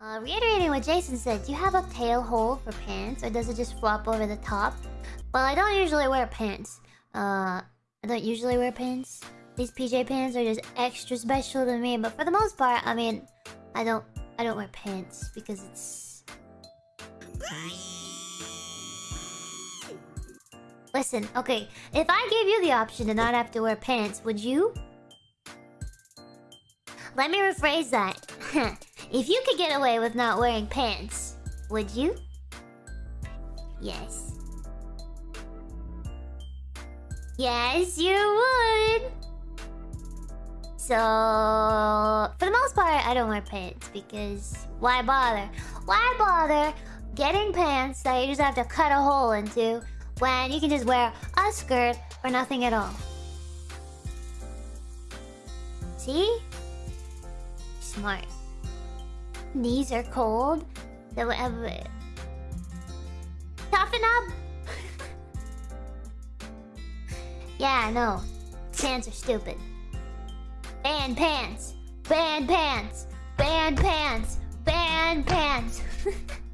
Uh, reiterating what Jason said, do you have a tail hole for pants, or does it just flop over the top? Well, I don't usually wear pants. Uh, I don't usually wear pants. These PJ pants are just extra special to me, but for the most part, I mean, I don't, I don't wear pants because it's. Listen, okay, if I gave you the option to not have to wear pants, would you? Let me rephrase that. if you could get away with not wearing pants, would you? Yes. Yes, you would! So... For the most part, I don't wear pants because... Why bother? Why bother getting pants that you just have to cut a hole into when you can just wear a skirt or nothing at all? See? Smart. Knees are cold. So whatever. Toughen up! yeah, I know. Pants are stupid. Ban pants! Ban pants! Ban pants! Ban pants!